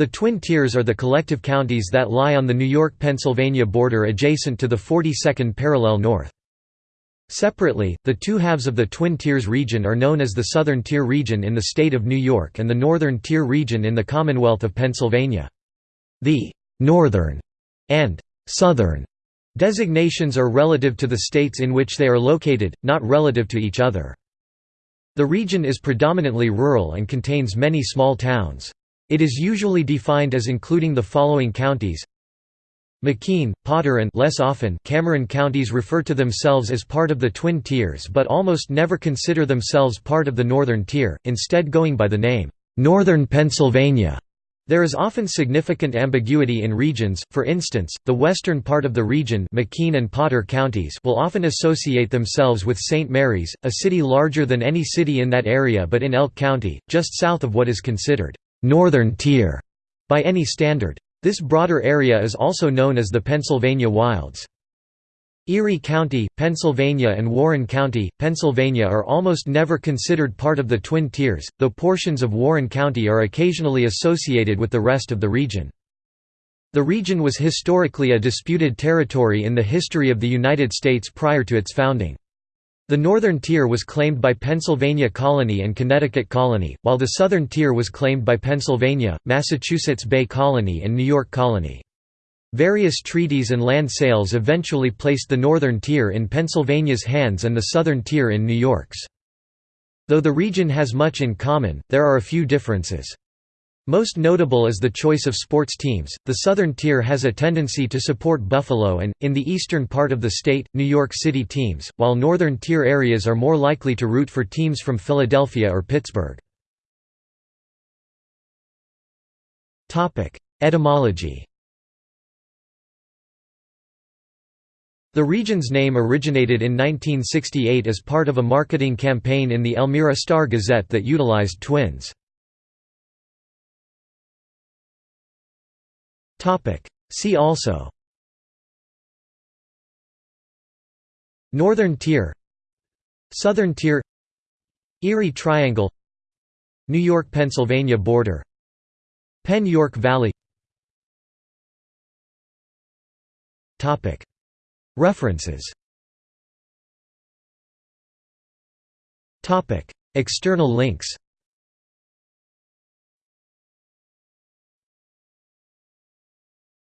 The Twin Tiers are the collective counties that lie on the New York-Pennsylvania border adjacent to the 42nd parallel north. Separately, the two halves of the Twin Tiers region are known as the Southern Tier region in the state of New York and the Northern Tier region in the Commonwealth of Pennsylvania. The «Northern» and «Southern» designations are relative to the states in which they are located, not relative to each other. The region is predominantly rural and contains many small towns. It is usually defined as including the following counties McKean, Potter and less often Cameron counties refer to themselves as part of the Twin Tiers but almost never consider themselves part of the Northern Tier, instead going by the name, "'Northern Pennsylvania'". There is often significant ambiguity in regions, for instance, the western part of the region McKean and Potter counties will often associate themselves with St. Mary's, a city larger than any city in that area but in Elk County, just south of what is considered «northern tier» by any standard. This broader area is also known as the Pennsylvania Wilds. Erie County, Pennsylvania and Warren County, Pennsylvania are almost never considered part of the Twin Tiers, though portions of Warren County are occasionally associated with the rest of the region. The region was historically a disputed territory in the history of the United States prior to its founding. The northern tier was claimed by Pennsylvania Colony and Connecticut Colony, while the southern tier was claimed by Pennsylvania, Massachusetts Bay Colony and New York Colony. Various treaties and land sales eventually placed the northern tier in Pennsylvania's hands and the southern tier in New York's. Though the region has much in common, there are a few differences. Most notable is the choice of sports teams. The Southern Tier has a tendency to support Buffalo and, in the eastern part of the state, New York City teams, while Northern Tier areas are more likely to root for teams from Philadelphia or Pittsburgh. Etymology The region's name originated in 1968 as part of a marketing campaign in the Elmira Star-Gazette that utilized twins. See also. Northern Tier. Southern Tier. Erie Triangle. New York–Pennsylvania border. Penn York Valley. Topic. References. External links